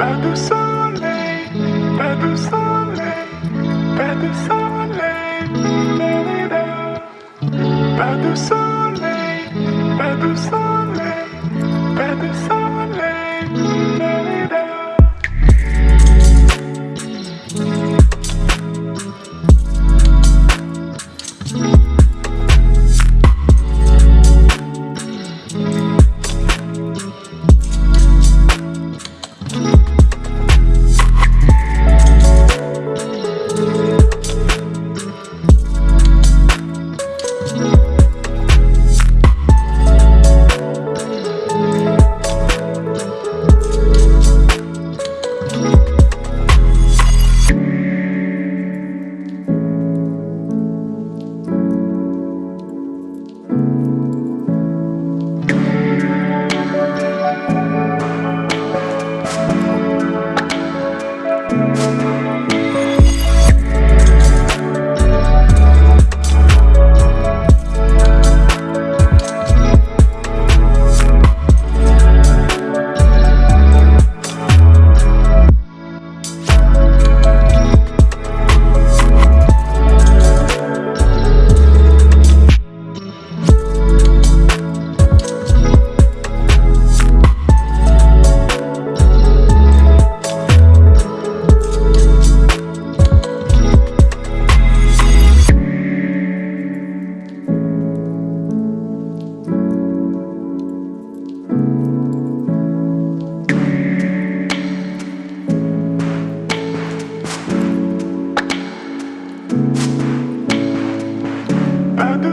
Pas de soleil, pas de soleil, pas soleil, pas de soleil, pas Pas de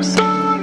soleil,